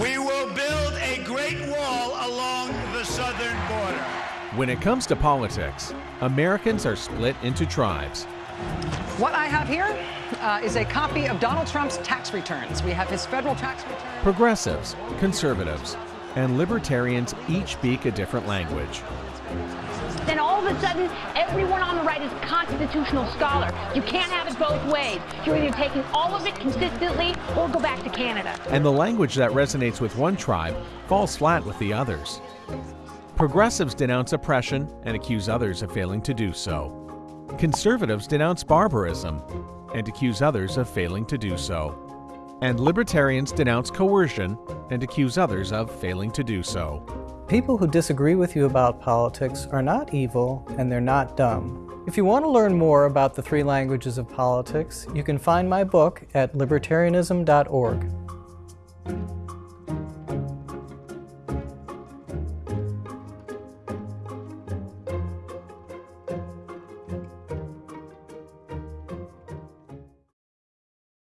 We will build a great wall along the southern border. When it comes to politics, Americans are split into tribes. What I have here uh, is a copy of Donald Trump's tax returns. We have his federal tax returns. Progressives, conservatives, and libertarians each speak a different language. Then all of a sudden, everyone on the is a constitutional scholar. You can't have it both ways. You're either taking all of it consistently or go back to Canada. And the language that resonates with one tribe falls flat with the others. Progressives denounce oppression and accuse others of failing to do so. Conservatives denounce barbarism and accuse others of failing to do so. And libertarians denounce coercion and accuse others of failing to do so. People who disagree with you about politics are not evil and they're not dumb. If you want to learn more about the three languages of politics, you can find my book at libertarianism.org.